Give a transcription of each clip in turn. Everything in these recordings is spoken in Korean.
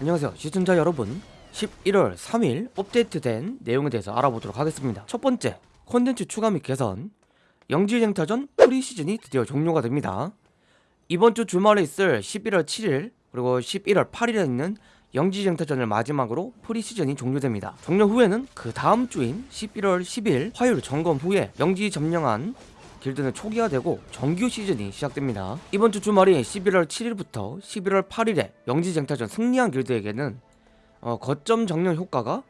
안녕하세요. 시청자 여러분 11월 3일 업데이트된 내용에 대해서 알아보도록 하겠습니다. 첫 번째 콘텐츠 추가 및 개선. 영지쟁타전 프리시즌이 드디어 종료가 됩니다. 이번 주 주말에 있을 11월 7일 그리고 11월 8일에 있는 영지쟁타전을 마지막으로 프리시즌이 종료됩니다. 종료 후에는 그 다음 주인 11월 10일 화요일 점검 후에 영지 점령한 길드는 초기화되고 정규 시즌이 시작됩니다. 이번 주 주말이 11월 7일부터 11월 8일에 영지쟁타전 승리한 길드에게는 어, 거점 정령 효과가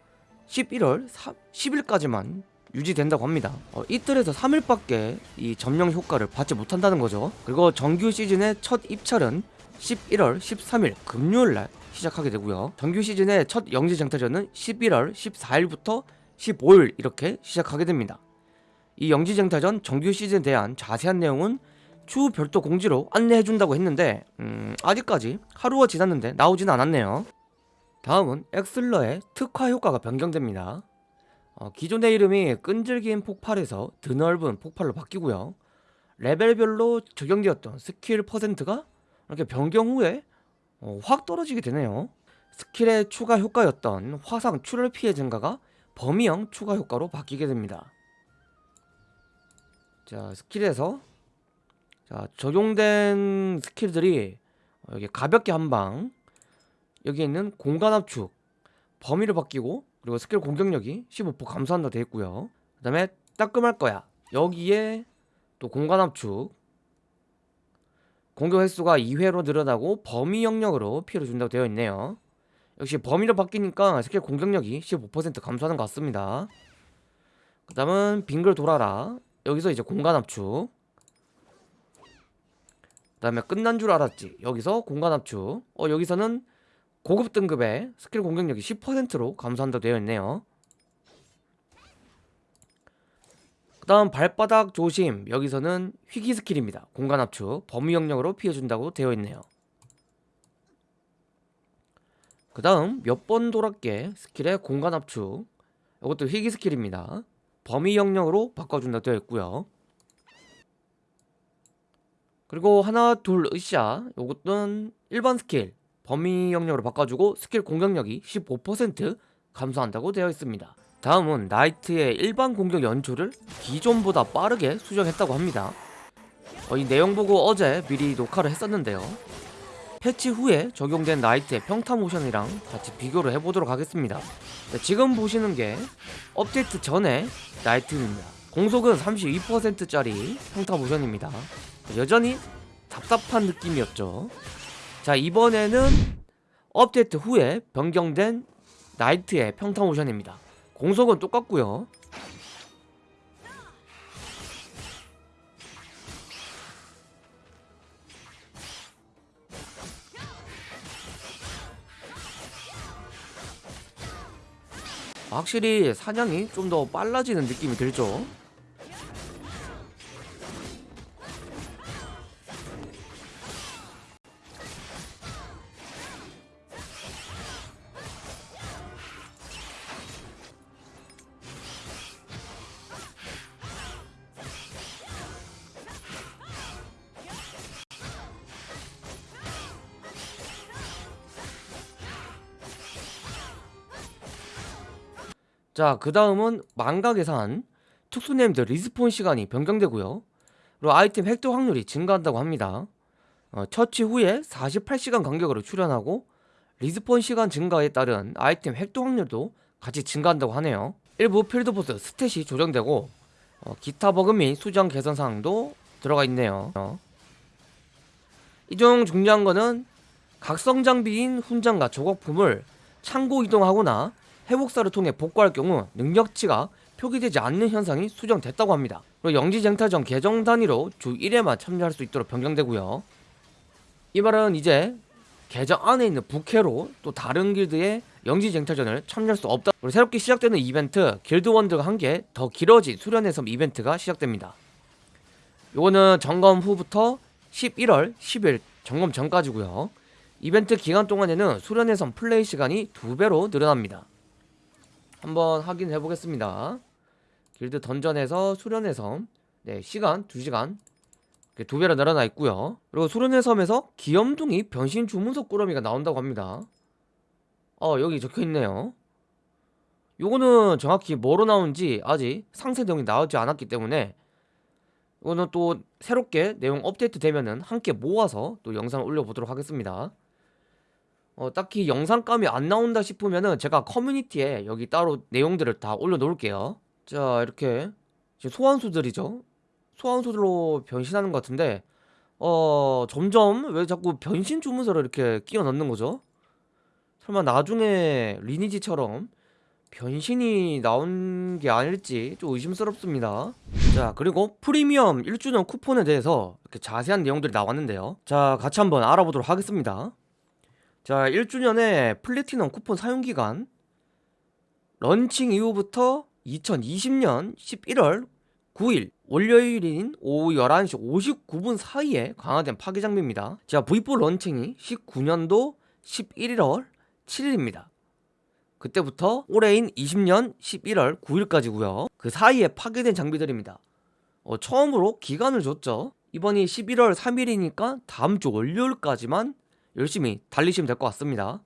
11월 3, 10일까지만 유지된다고 합니다. 어, 이틀에서 3일밖에 이 점령 효과를 받지 못한다는 거죠. 그리고 정규 시즌의 첫 입찰은 11월 13일 금요일날 시작하게 되고요. 정규 시즌의 첫 영지쟁타전은 11월 14일부터 15일 이렇게 시작하게 됩니다. 이 영지쟁타전 정규 시즌에 대한 자세한 내용은 추후 별도 공지로 안내해준다고 했는데 음, 아직까지 하루가 지났는데 나오진 않았네요. 다음은 엑슬러의 특화 효과가 변경됩니다. 어, 기존의 이름이 끈질긴 폭발에서 드넓은 폭발로 바뀌고요. 레벨별로 적용되었던 스킬 퍼센트가 이렇게 변경 후에 어, 확 떨어지게 되네요. 스킬의 추가 효과였던 화상 출혈 피해 증가가 범위형 추가 효과로 바뀌게 됩니다 자 스킬에서 자 적용된 스킬들이 어, 여기 가볍게 한방 여기 있는 공간 압축 범위를 바뀌고 그리고 스킬 공격력이 15% 감소한다 되어 있고요. 그 다음에 따끔할 거야. 여기에 또 공간 압축 공격 횟수가 2회로 늘어나고 범위 영역으로 피해를 준다고 되어 있네요. 역시 범위로 바뀌니까 스킬 공격력이 15% 감소하는 것 같습니다. 그 다음은 빙글 돌아라 여기서 이제 공간 압축. 그 다음에 끝난 줄 알았지. 여기서 공간 압축. 어 여기서는 고급 등급의 스킬 공격력이 10%로 감소한다 되어 있네요. 그 다음 발바닥 조심. 여기서는 희귀 스킬입니다. 공간 압축. 범위 영역으로 피해준다고 되어 있네요. 그 다음 몇 번 돌았게 스킬의 공간 압축. 이것도 희귀 스킬입니다 범위 영역으로 바꿔준다 되어 있고요. 그리고 하나 둘 으쌰. 요것은 일반 스킬 범위 영역으로 바꿔주고 스킬 공격력이 15% 감소한다고 되어 있습니다. 다음은 나이트의 일반 공격 연출을 기존보다 빠르게 수정했다고 합니다. 어, 이 내용 보고 어제 미리 녹화를 했었는데요 패치 후에 적용된 나이트의 평타 모션이랑 같이 비교를 해보도록 하겠습니다. 네, 지금 보시는 게 업데이트 전에 나이트입니다. 공속은 32%짜리 평타 모션입니다. 여전히 답답한 느낌이었죠. 자 이번에는 업데이트 후에 변경된 나이트의 평타 모션입니다. 공속은 똑같고요 확실히 사냥이 좀 더 빨라지는 느낌이 들죠 자, 그 다음은 망각의 산 특수 네임드 리스폰 시간이 변경되고요. 그리고 아이템 획득 확률이 증가한다고 합니다. 어, 처치 후에 48시간 간격으로 출연하고 리스폰 시간 증가에 따른 아이템 획득 확률도 같이 증가한다고 하네요. 일부 필드 보스 스탯이 조정되고 어, 기타 버그 및 수정 개선 사항도 들어가 있네요. 어. 이중 중요한 거는 각성 장비인 훈장과 조각품을 창고 이동하거나 회복사를 통해 복구할 경우 능력치가 표기되지 않는 현상이 수정됐다고 합니다. 그리고 영지쟁탈전 계정 단위로 주 1회만 참여할 수 있도록 변경되고요. 이 말은 이제 계정 안에 있는 부캐로 또 다른 길드의 영지쟁탈전을 참여할 수 없다. 그리고 새롭게 시작되는 이벤트 길드원들과 함께 더 길어진 수련의 섬 이벤트가 시작됩니다. 요거는 점검 후부터 11월 10일 점검 전까지고요. 이벤트 기간 동안에는 수련의 섬 플레이 시간이 두배로 늘어납니다. 한번 확인해 보겠습니다. 길드 던전에서 수련의 섬. 네, 시간 2시간. 두 배로 늘어나 있고요. 그리고 수련의 섬에서 기염둥이 변신 주문석 꾸러미가 나온다고 합니다. 어 여기 적혀있네요. 요거는 정확히 뭐로 나온지 아직 상세 내용이 나오지 않았기 때문에 이거는 또 새롭게 내용 업데이트 되면은 함께 모아서 또 영상을 올려보도록 하겠습니다 어, 딱히 영상감이 안 나온다 싶으면은 제가 커뮤니티에 여기 따로 내용들을 다 올려놓을게요. 자 이렇게 지금 소환수들이죠. 소환수들로 변신하는 것 같은데 어 점점 왜 자꾸 변신 주문서를 이렇게 끼워 넣는 거죠? 설마 나중에 리니지처럼 변신이 나온 게 아닐지 좀 의심스럽습니다. 자 그리고 프리미엄 1주년 쿠폰에 대해서 이렇게 자세한 내용들이 나왔는데요. 자 같이 한번 알아보도록 하겠습니다 자 1주년의 플래티넘 쿠폰 사용기간. 런칭 이후부터 2020년 11월 9일 월요일인 오후 11시 59분 사이에 강화된 파괴 장비입니다. 자 V4 런칭이 19년도 11월 7일입니다. 그때부터 올해인 20년 11월 9일까지고요. 그 사이에 파괴된 장비들입니다. 어, 처음으로 기간을 줬죠. 이번이 11월 3일이니까 다음 주 월요일까지만 열심히 달리시면 될 것 같습니다.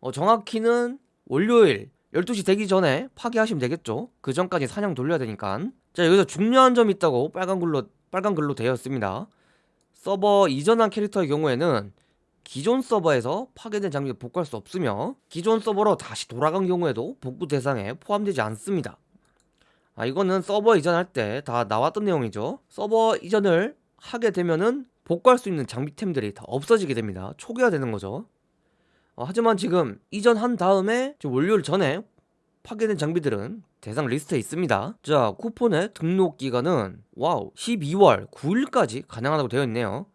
어, 정확히는 월요일 12시 되기 전에 파괴하시면 되겠죠? 그 전까지 사냥 돌려야 되니까. 자 여기서 중요한 점이 있다고 빨간 글로 빨간 글로 되어 있습니다. 서버 이전한 캐릭터의 경우에는 기존 서버에서 파괴된 장비를 복구할 수 없으며 기존 서버로 다시 돌아간 경우에도 복구 대상에 포함되지 않습니다. 아 이거는 서버 이전할 때 다 나왔던 내용이죠. 서버 이전을 하게 되면은 복구할 수 있는 장비템들이 다 없어지게 됩니다. 초기화되는 거죠. 어, 하지만 지금 이전한 다음에 월요일 전에 파괴된 장비들은 대상 리스트에 있습니다. 자 쿠폰의 등록 기간은 와우 12월 9일까지 가능하다고 되어 있네요.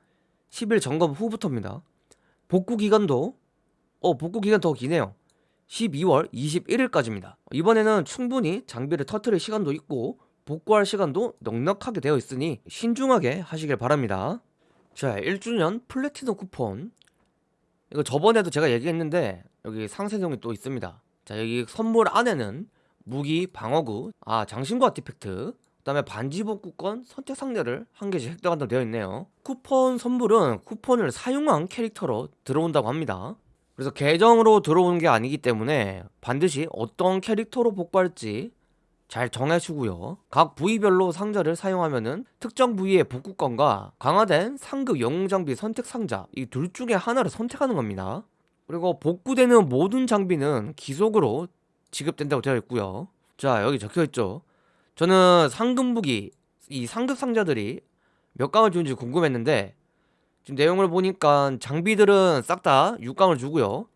10일 점검 후부터입니다. 복구 기간도 어 복구 기간 더 기네요. 12월 21일까지입니다. 이번에는 충분히 장비를 터트릴 시간도 있고 복구할 시간도 넉넉하게 되어 있으니 신중하게 하시길 바랍니다 자 1주년 플래티넘 쿠폰. 이거 저번에도 제가 얘기했는데 여기 상세 내용이 또 있습니다. 자 여기 선물 안에는 무기 방어구 아 장신구 아티팩트 그 다음에 반지 복구권 선택 상자를 한 개씩 획득한다고 되어 있네요. 쿠폰 선물은 쿠폰을 사용한 캐릭터로 들어온다고 합니다. 그래서 계정으로 들어오는 게 아니기 때문에 반드시 어떤 캐릭터로 복구할지 잘 정해주고요. 각 부위별로 상자를 사용하면은 특정 부위의 복구권과 강화된 상급 영웅 장비 선택 상자 이 둘 중에 하나를 선택하는 겁니다. 그리고 복구되는 모든 장비는 귀속으로 지급된다고 되어 있고요. 자 여기 적혀있죠? 저는 상급 무기 이 상급 상자들이 몇 강을 주는지 궁금했는데 지금 내용을 보니까 장비들은 싹 다 6강을 주고요.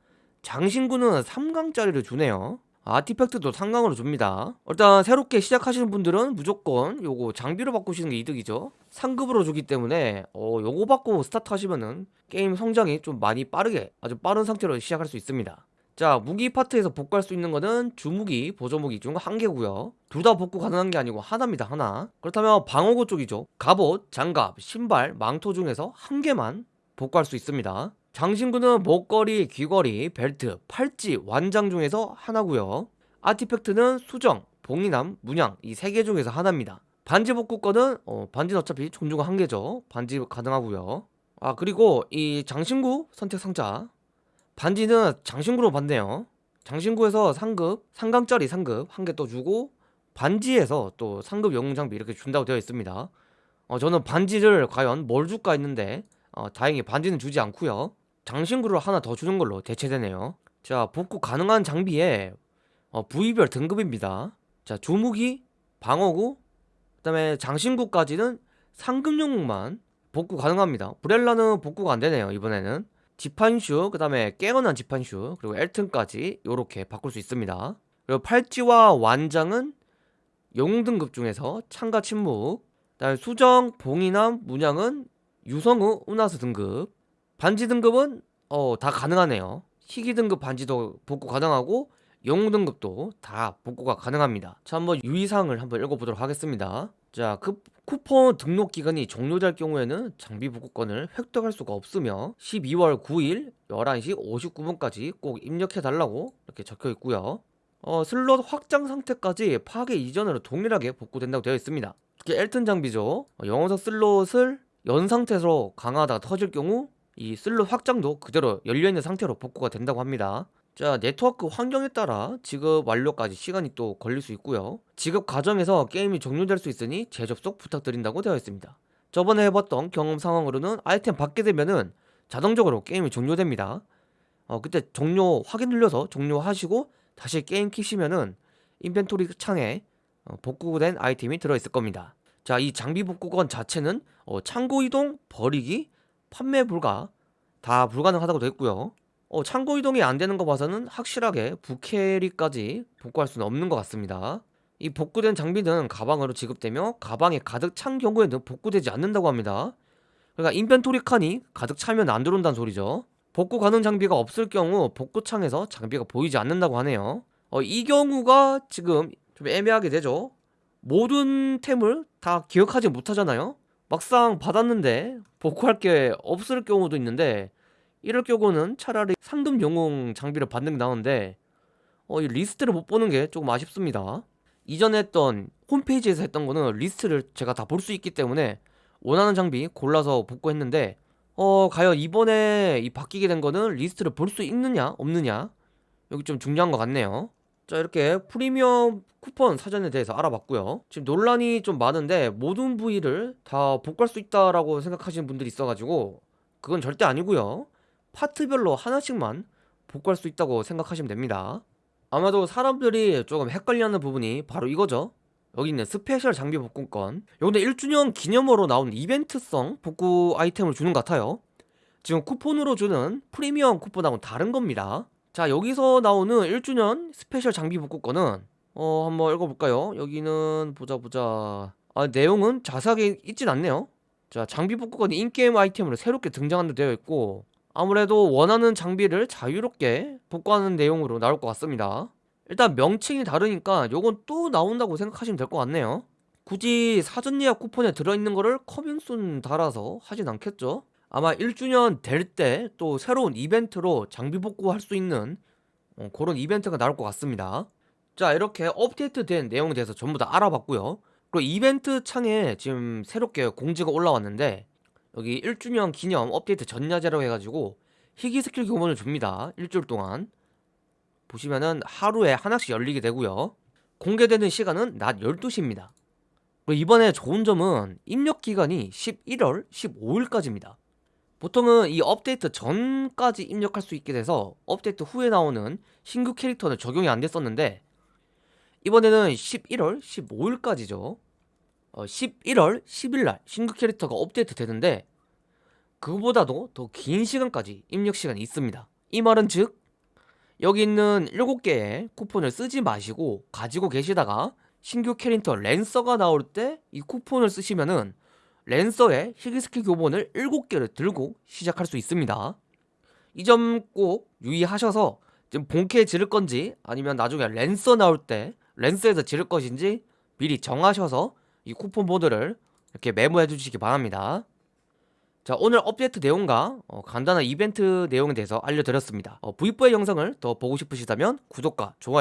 장신구는 3강짜리를 주네요 아티팩트도 3강으로 줍니다. 일단 새롭게 시작하시는 분들은 무조건 요거 장비로 바꾸시는 게 이득이죠. 상급으로 주기 때문에 어 요거 받고 스타트 하시면은 게임 성장이 좀 많이 빠르게 아주 빠른 상태로 시작할 수 있습니다. 자 무기 파트에서 복구할 수 있는 거는 주무기, 보조무기 중 한 개고요. 둘 다 복구 가능한 게 아니고 하나입니다 하나. 그렇다면 방어구 쪽이죠. 갑옷, 장갑, 신발, 망토 중에서 한 개만 복구할 수 있습니다 장신구는 목걸이, 귀걸이, 벨트, 팔찌, 완장 중에서 하나고요. 아티팩트는 수정, 봉인함, 문양 이 세 개 중에서 하나입니다. 반지 복구권은 어, 반지는 어차피 종류가 한 개죠. 반지 가능하고요. 아 그리고 이 장신구 선택 상자. 반지는 장신구로 받네요. 장신구에서 상급, 상강짜리 상급 한 개 또 주고 반지에서 또 상급 영웅 장비 이렇게 준다고 되어 있습니다. 어, 저는 반지를 과연 뭘 줄까 했는데 어, 다행히 반지는 주지 않고요 장신구를 하나 더 주는 걸로 대체되네요. 자 복구 가능한 장비에 어, 부위별 등급입니다. 자 주무기, 방어구, 그 다음에 장신구까지는 상급 영웅만 복구 가능합니다. 브렐라는 복구가 안되네요 이번에는. 지판슈 그 다음에 깨어난 지판슈 그리고 엘튼까지 이렇게 바꿀 수 있습니다. 그리고 팔찌와 완장은 영웅 등급 중에서 창가 침묵. 그 다음에 수정, 봉인함, 문양은 유성우, 우나스 등급 반지 등급은 어, 다 가능하네요. 희귀 등급 반지도 복구 가능하고 영웅 등급도 다 복구가 가능합니다. 자 한번 유의사항을 한번 읽어보도록 하겠습니다. 자 그 쿠폰 등록 기간이 종료될 경우에는 장비 복구권을 획득할 수가 없으며 12월 9일 11시 59분까지 꼭 입력해 달라고 이렇게 적혀 있고요. 어, 슬롯 확장 상태까지 파괴 이전으로 동일하게 복구된다고 되어 있습니다. 특히 엘튼 장비죠. 어, 영어석 슬롯을 연 상태로 강화하다가 터질 경우 이 슬롯 확장도 그대로 열려있는 상태로 복구가 된다고 합니다. 자 네트워크 환경에 따라 지급 완료까지 시간이 또 걸릴 수 있고요. 지급 과정에서 게임이 종료될 수 있으니 재접속 부탁드린다고 되어 있습니다. 저번에 해봤던 경험 상황으로는 아이템 받게 되면은 자동적으로 게임이 종료됩니다. 어 그때 종료 확인 눌려서 종료하시고 다시 게임 키시면은 인벤토리 창에 어, 복구된 아이템이 들어있을 겁니다. 자 이 장비 복구권 자체는 어, 창고 이동, 버리기, 판매 불가 다 불가능하다고 있고요 어, 창고 이동이 안 되는 거 봐서는 확실하게 부캐리까지 복구할 수는 없는 것 같습니다. 이 복구된 장비는 가방으로 지급되며 가방이 가득 찬 경우에는 복구되지 않는다고 합니다. 그러니까 인벤토리 칸이 가득 차면 안 들어온다는 소리죠. 복구 가능 장비가 없을 경우 복구창에서 장비가 보이지 않는다고 하네요. 어, 이 경우가 지금 좀 애매하게 되죠. 모든 템을 다 기억하지 못하잖아요. 막상 받았는데 복구할 게 없을 경우도 있는데 이럴 경우는 차라리 상급 영웅 장비를 받는 게 나은데 어, 이 리스트를 못 보는 게 조금 아쉽습니다. 이전에 했던 홈페이지에서 했던 거는 리스트를 제가 다 볼 수 있기 때문에 원하는 장비 골라서 복구했는데 어 과연 이번에 이 바뀌게 된 거는 리스트를 볼 수 있느냐 없느냐 여기 좀 중요한 것 같네요. 자 이렇게 프리미엄 쿠폰 사전에 대해서 알아봤고요. 지금 논란이 좀 많은데 모든 부위를 다 복구할 수 있다라고 생각하시는 분들이 있어가지고 그건 절대 아니고요. 파트별로 하나씩만 복구할 수 있다고 생각하시면 됩니다. 아마도 사람들이 조금 헷갈려하는 부분이 바로 이거죠. 여기 있는 스페셜 장비 복구권. 요런데 1주년 기념으로 나온 이벤트성 복구 아이템을 주는 것 같아요. 지금 쿠폰으로 주는 프리미엄 쿠폰하고는 다른 겁니다. 자 여기서 나오는 1주년 스페셜 장비 복구권은 어 한번 읽어볼까요? 여기는 보자 보자. 아 내용은 자세하게 있진 않네요. 자 장비 복구권이 인게임 아이템으로 새롭게 등장한다 되어 있고 아무래도 원하는 장비를 자유롭게 복구하는 내용으로 나올 것 같습니다 일단 명칭이 다르니까 요건 또 나온다고 생각하시면 될 것 같네요 굳이 사전 예약 쿠폰에 들어있는 거를 커밍순 달아서 하진 않겠죠 아마 1주년 될 때 또 새로운 이벤트로 장비 복구할 수 있는 어, 그런 이벤트가 나올 것 같습니다. 자 이렇게 업데이트된 내용에 대해서 전부 다 알아봤고요. 그리고 이벤트 창에 지금 새롭게 공지가 올라왔는데 여기 1주년 기념 업데이트 전야제라고 해가지고 희귀 스킬 교본을 줍니다. 일주일 동안. 보시면은 하루에 하나씩 열리게 되고요. 공개되는 시간은 낮 12시입니다. 그리고 이번에 좋은 점은 입력 기간이 11월 15일까지입니다 보통은 이 업데이트 전까지 입력할 수 있게 돼서 업데이트 후에 나오는 신규 캐릭터는 적용이 안 됐었는데 이번에는 11월 15일까지죠. 어, 11월 10일날 신규 캐릭터가 업데이트 되는데 그보다도 더 긴 시간까지 입력 시간이 있습니다. 이 말은 즉 여기 있는 7개의 쿠폰을 쓰지 마시고 가지고 계시다가 신규 캐릭터 랜서가 나올 때 이 쿠폰을 쓰시면은 랜서의 희귀스킬 교본을 7개를 들고 시작할 수 있습니다. 이 점 꼭 유의하셔서 지금 본캐 지를 건지 아니면 나중에 랜서 나올 때 랜서에서 지를 것인지 미리 정하셔서 이 쿠폰 보드를 이렇게 메모해 주시기 바랍니다. 자 오늘 업데이트 내용과 어, 간단한 이벤트 내용에 대해서 알려드렸습니다. 어, V4의 영상을 더 보고 싶으시다면 구독과 좋아요